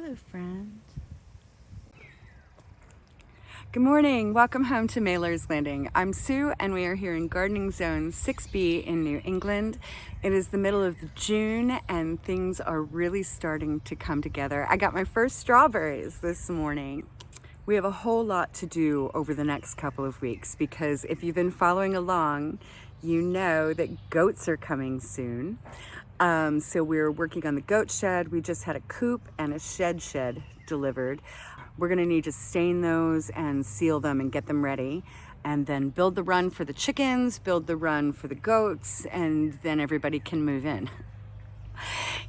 Hello, friend. Good morning. Welcome home to Mailer's Landing. I'm Sue and we are here in Gardening Zone 6B in New England. It is the middle of June and things are really starting to come together. I got my first strawberries this morning. We have a whole lot to do over the next couple of weeks because if you've been following along, you know that goats are coming soon. Um, so we're working on the goat shed. We just had a coop and a shed shed delivered. We're gonna need to stain those and seal them and get them ready and then build the run for the chickens, build the run for the goats, and then everybody can move in.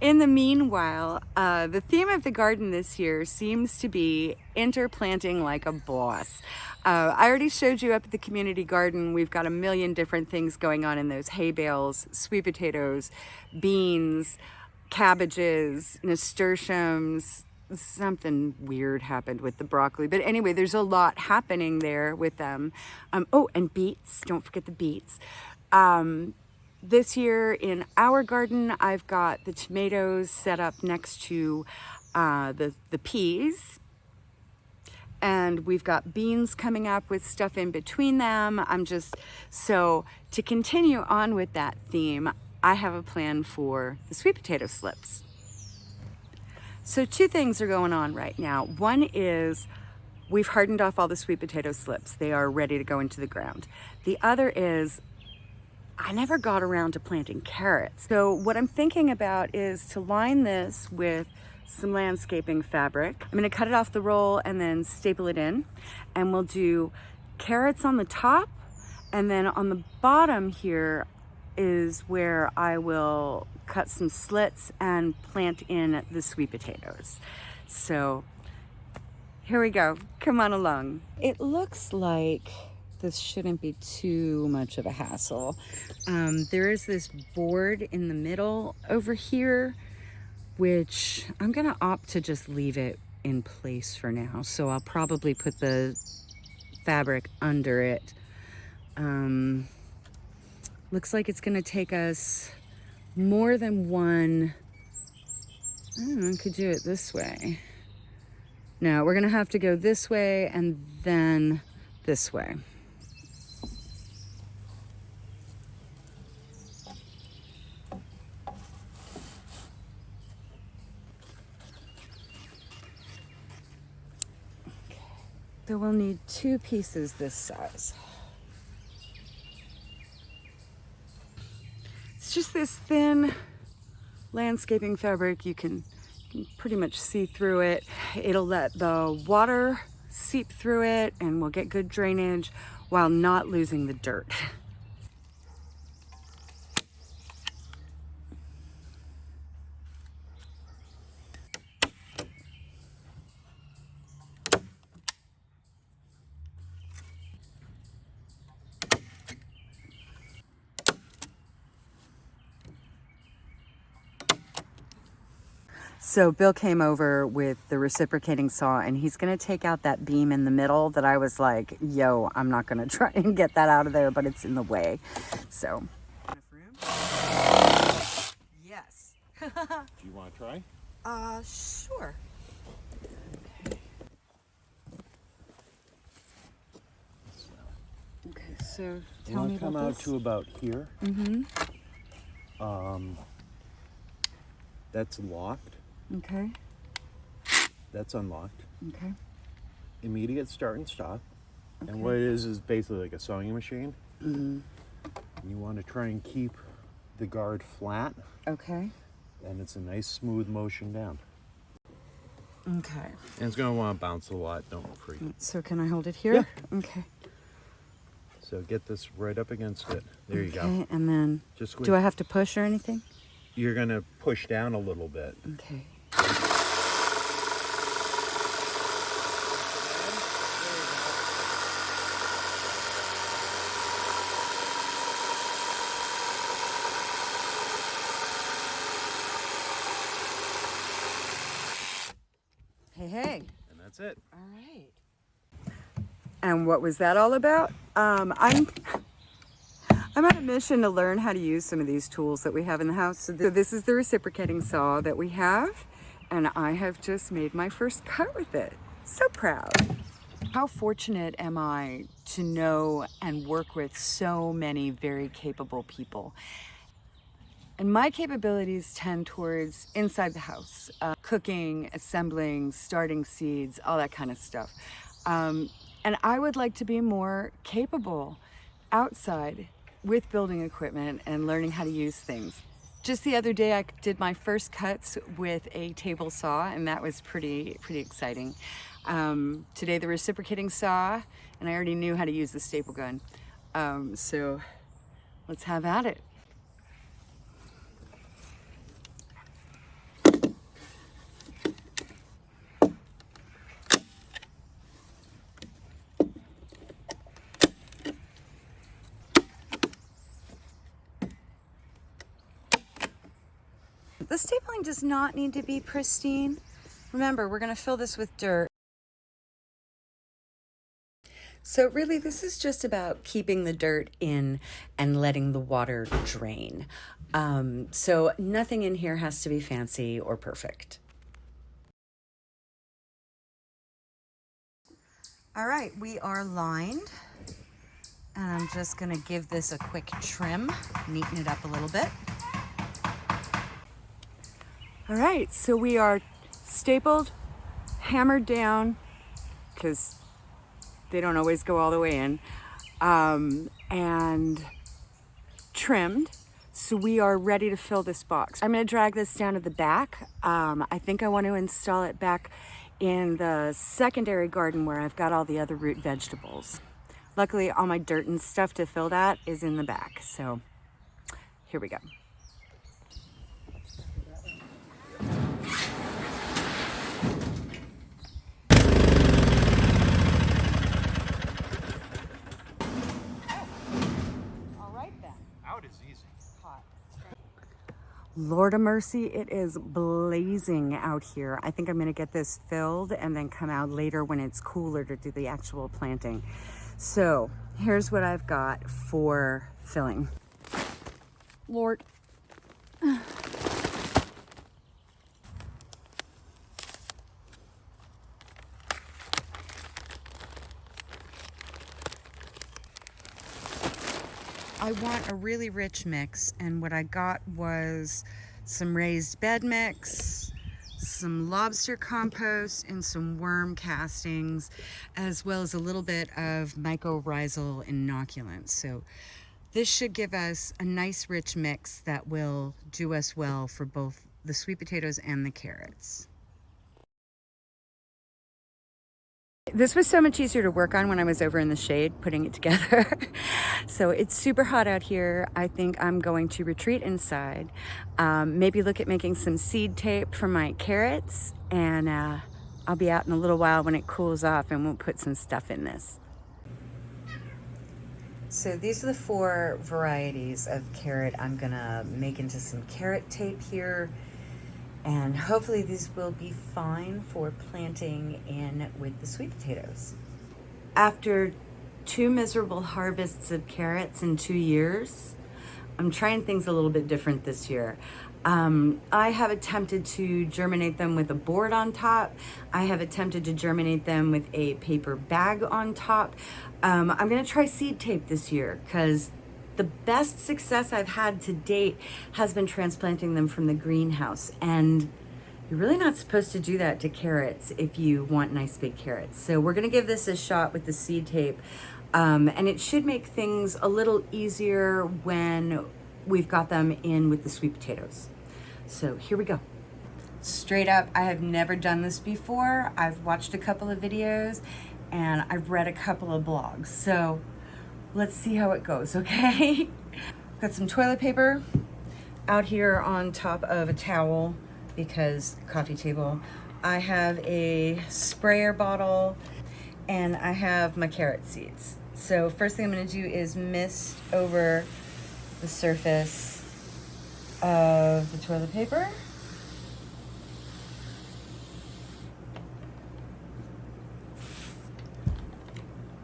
In the meanwhile, uh, the theme of the garden this year seems to be interplanting like a boss. Uh, I already showed you up at the community garden. We've got a million different things going on in those hay bales, sweet potatoes, beans, cabbages, nasturtiums, something weird happened with the broccoli. But anyway, there's a lot happening there with them. Um, oh, and beets. Don't forget the beets. Um, this year in our garden, I've got the tomatoes set up next to uh, the, the peas. And we've got beans coming up with stuff in between them. I'm just, so to continue on with that theme, I have a plan for the sweet potato slips. So two things are going on right now. One is we've hardened off all the sweet potato slips. They are ready to go into the ground. The other is I never got around to planting carrots. So what I'm thinking about is to line this with some landscaping fabric. I'm gonna cut it off the roll and then staple it in. And we'll do carrots on the top and then on the bottom here is where I will cut some slits and plant in the sweet potatoes. So here we go, come on along. It looks like this shouldn't be too much of a hassle. Um, there is this board in the middle over here, which I'm gonna opt to just leave it in place for now. So I'll probably put the fabric under it. Um, looks like it's gonna take us more than one, I don't know, I could do it this way. No, we're gonna have to go this way and then this way. We'll need two pieces this size. It's just this thin landscaping fabric. You can, you can pretty much see through it. It'll let the water seep through it and we'll get good drainage while not losing the dirt. So Bill came over with the reciprocating saw and he's gonna take out that beam in the middle that I was like, yo, I'm not gonna try and get that out of there, but it's in the way. So. Yes. Do you wanna try? Uh, sure. Okay. Okay, so tell you me come about out this. to about here. Mm-hmm. Um, that's locked. Okay. That's unlocked. Okay. Immediate start and stop. Okay. And what it is is basically like a sewing machine. Mm-hmm. You want to try and keep the guard flat, Okay. and it's a nice smooth motion down. Okay. And it's gonna want to bounce a lot. Don't freak. So can I hold it here? Okay. So get this right up against it. There you go. Okay, and then Just squeeze. do I have to push or anything? You're gonna push down a little bit. Okay. Hey, hey. And that's it. All right. And what was that all about? Um, I'm I'm on a mission to learn how to use some of these tools that we have in the house. So th- this is the reciprocating saw that we have. And I have just made my first cut with it. So proud. How fortunate am I to know and work with so many very capable people. And my capabilities tend towards inside the house, uh, cooking, assembling, starting seeds, all that kind of stuff. Um, and I would like to be more capable outside with building equipment and learning how to use things. Just the other day, I did my first cuts with a table saw, and that was pretty, pretty exciting. Um, today, the reciprocating saw, and I already knew how to use the staple gun. Um, so let's have at it. Stapling does not need to be pristine. Remember, we're gonna fill this with dirt. So really, this is just about keeping the dirt in and letting the water drain. Um, so nothing in here has to be fancy or perfect. All right, we are lined. And I'm just gonna give this a quick trim, neaten it up a little bit. All right, so we are stapled, hammered down, because they don't always go all the way in, um, and trimmed. So we are ready to fill this box. I'm gonna drag this down to the back. Um, I think I want to install it back in the secondary garden where I've got all the other root vegetables. Luckily, all my dirt and stuff to fill that is in the back. So here we go. Lord of mercy, it is blazing out here. I think I'm gonna get this filled and then come out later when it's cooler to do the actual planting. So here's what I've got for filling. Lord. I want a really rich mix and what I got was some raised bed mix, some lobster compost and some worm castings as well as a little bit of mycorrhizal inoculant. So this should give us a nice rich mix that will do us well for both the sweet potatoes and the carrots. This was so much easier to work on when I was over in the shade putting it together. so it's super hot out here. I think I'm going to retreat inside. Um, maybe look at making some seed tape for my carrots and uh, I'll be out in a little while when it cools off and we'll put some stuff in this. So these are the four varieties of carrot I'm gonna make into some carrot tape here and hopefully these will be fine for planting in with the sweet potatoes. After two miserable harvests of carrots in two years, I'm trying things a little bit different this year. Um, I have attempted to germinate them with a board on top. I have attempted to germinate them with a paper bag on top. Um, I'm gonna try seed tape this year because the best success I've had to date has been transplanting them from the greenhouse. And you're really not supposed to do that to carrots if you want nice big carrots. So we're gonna give this a shot with the seed tape. Um, and it should make things a little easier when we've got them in with the sweet potatoes. So here we go. Straight up, I have never done this before. I've watched a couple of videos and I've read a couple of blogs. So let's see how it goes, okay? Got some toilet paper out here on top of a towel because coffee table. I have a sprayer bottle and I have my carrot seeds. So first thing I'm gonna do is mist over the surface of the toilet paper.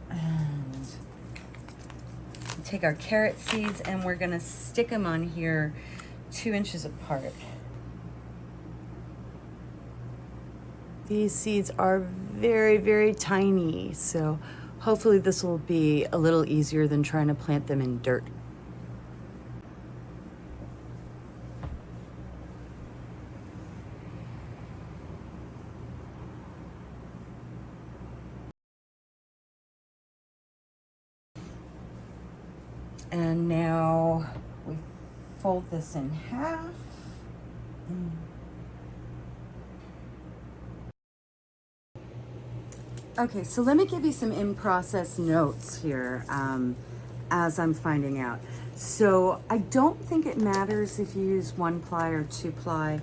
And take our carrot seeds and we're gonna stick them on here two inches apart. These seeds are very, very tiny, so hopefully this will be a little easier than trying to plant them in dirt. And now we fold this in half. Okay, so let me give you some in-process notes here um, as I'm finding out. So I don't think it matters if you use one ply or two ply.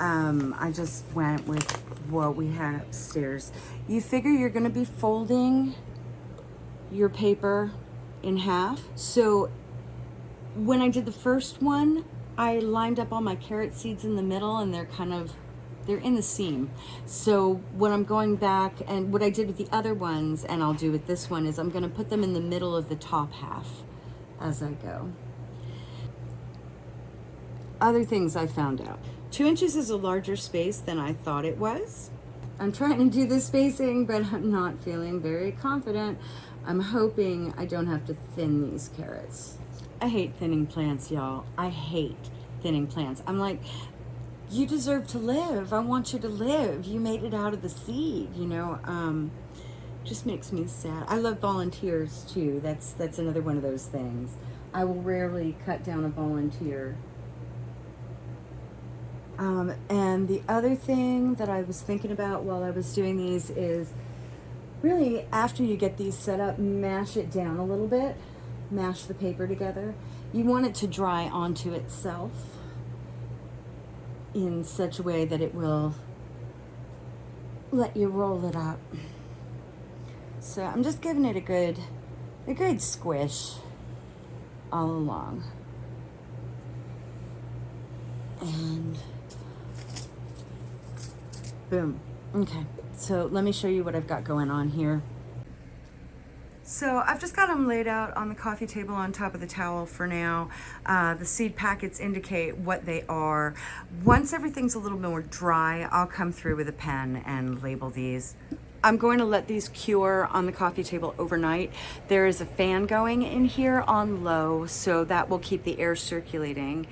Um, I just went with what we had upstairs. You figure you're gonna be folding your paper in half. So when I did the first one, I lined up all my carrot seeds in the middle and they're kind of, they're in the seam. So what I'm going back and what I did with the other ones and I'll do with this one is I'm gonna put them in the middle of the top half as I go. Other things I found out. Two inches is a larger space than I thought it was. I'm trying to do the spacing, but I'm not feeling very confident. I'm hoping I don't have to thin these carrots. I hate thinning plants, y'all. I hate thinning plants. I'm like, you deserve to live. I want you to live. You made it out of the seed, you know. Um, just makes me sad. I love volunteers too. That's that's another one of those things. I will rarely cut down a volunteer. Um, and the other thing that I was thinking about while I was doing these is really after you get these set up, mash it down a little bit, mash the paper together. You want it to dry onto itself in such a way that it will let you roll it up. So I'm just giving it a good, a good squish all along. And boom. Okay, so let me show you what I've got going on here. So I've just got them laid out on the coffee table on top of the towel for now. Uh, the seed packets indicate what they are. Once everything's a little more dry, I'll come through with a pen and label these. I'm going to let these cure on the coffee table overnight. There is a fan going in here on low, so that will keep the air circulating.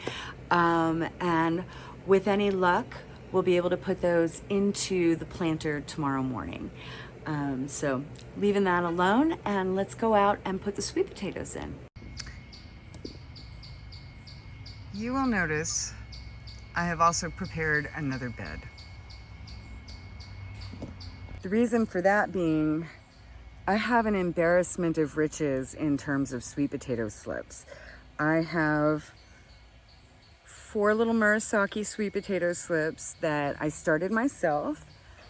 Um, and with any luck, we'll be able to put those into the planter tomorrow morning. Um, so leaving that alone and let's go out and put the sweet potatoes in. You will notice I have also prepared another bed. The reason for that being I have an embarrassment of riches in terms of sweet potato slips. I have four little Murasaki sweet potato slips that I started myself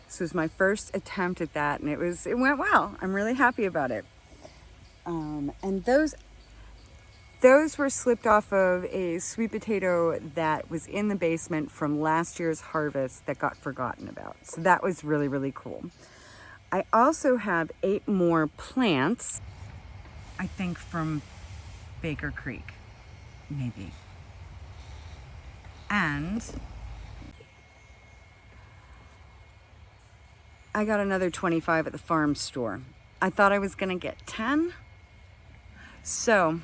this was my first attempt at that and it was it went well. I'm really happy about it. Um, and those those were slipped off of a sweet potato that was in the basement from last year's harvest that got forgotten about. So that was really, really cool. I also have eight more plants, I think from Baker Creek, maybe. And I got another 25 at the farm store. I thought I was gonna get 10. So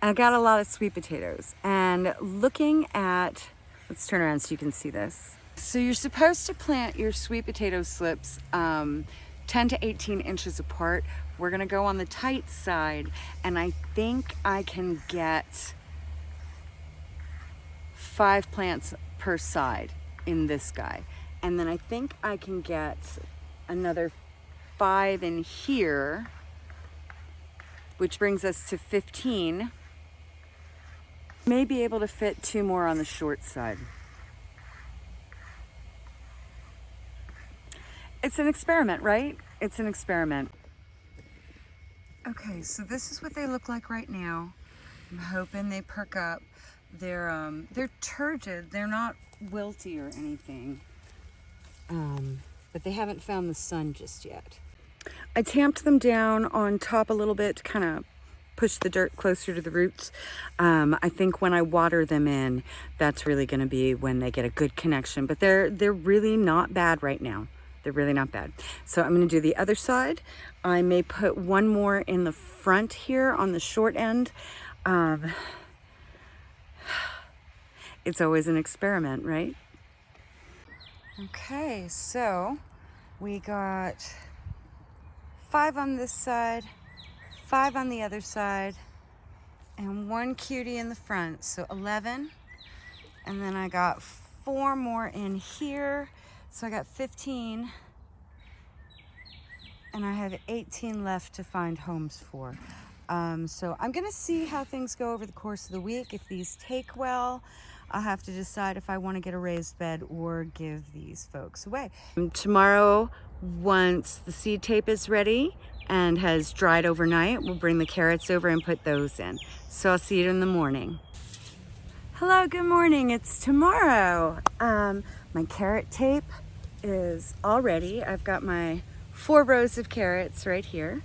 I got a lot of sweet potatoes and looking at, let's turn around so you can see this. So you're supposed to plant your sweet potato slips um, 10 to 18 inches apart. We're gonna go on the tight side and I think I can get five plants per side in this guy. And then I think I can get another five in here, which brings us to 15. May be able to fit two more on the short side. It's an experiment, right? It's an experiment. Okay, so this is what they look like right now. I'm hoping they perk up. They're um, they're turgid. They're not wilty or anything um, but they haven't found the sun just yet. I tamped them down on top a little bit to kind of push the dirt closer to the roots. Um, I think when I water them in, that's really gonna be when they get a good connection, but they're, they're really not bad right now. They're really not bad. So I'm gonna do the other side. I may put one more in the front here on the short end. Um, it's always an experiment, right? Okay, so we got five on this side, five on the other side, and one cutie in the front, so 11. And then I got four more in here, so I got 15. And I have 18 left to find homes for. Um, so I'm gonna see how things go over the course of the week. If these take well, I'll have to decide if I want to get a raised bed or give these folks away. Tomorrow, once the seed tape is ready and has dried overnight, we'll bring the carrots over and put those in. So I'll see you in the morning. Hello, good morning. It's tomorrow. Um, my carrot tape is all ready. I've got my four rows of carrots right here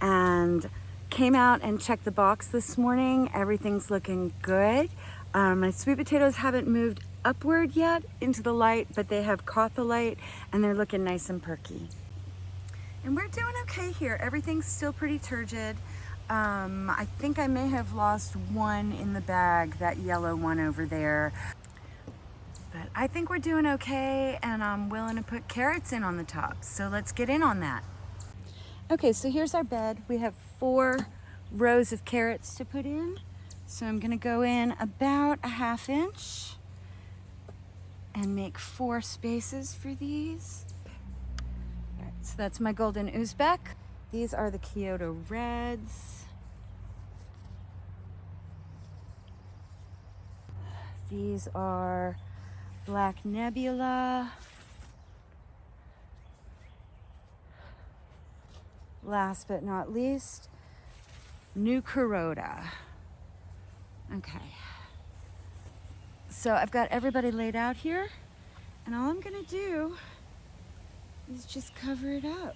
and came out and checked the box this morning. Everything's looking good. Um, my sweet potatoes haven't moved upward yet into the light, but they have caught the light and they're looking nice and perky. And we're doing okay here. Everything's still pretty turgid. Um, I think I may have lost one in the bag, that yellow one over there. But I think we're doing okay and I'm willing to put carrots in on the top. So let's get in on that. Okay, so here's our bed. We have four rows of carrots to put in. So I'm gonna go in about a half inch and make four spaces for these. So that's my golden Uzbek. These are the Kyoto Reds. These are Black Nebula. Last but not least, New Kuroda. Okay. So I've got everybody laid out here and all I'm gonna do is just cover it up.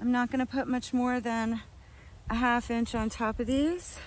I'm not gonna put much more than a half inch on top of these.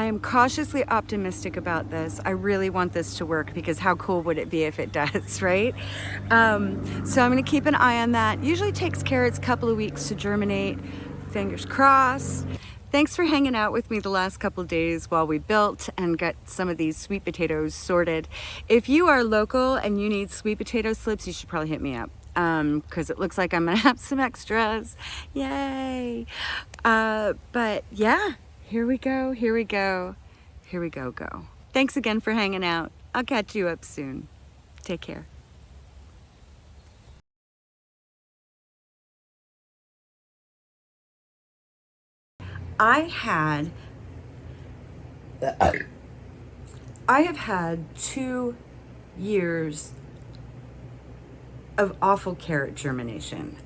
I am cautiously optimistic about this. I really want this to work because how cool would it be if it does, right? Um, so I'm gonna keep an eye on that. Usually takes carrots a couple of weeks to germinate. Fingers crossed. Thanks for hanging out with me the last couple days while we built and got some of these sweet potatoes sorted. If you are local and you need sweet potato slips, you should probably hit me up because um, it looks like I'm gonna have some extras. Yay! Uh, but yeah, here we go, here we go, here we go, go. Thanks again for hanging out. I'll catch you up soon. Take care. I had, I have had two years of awful carrot germination.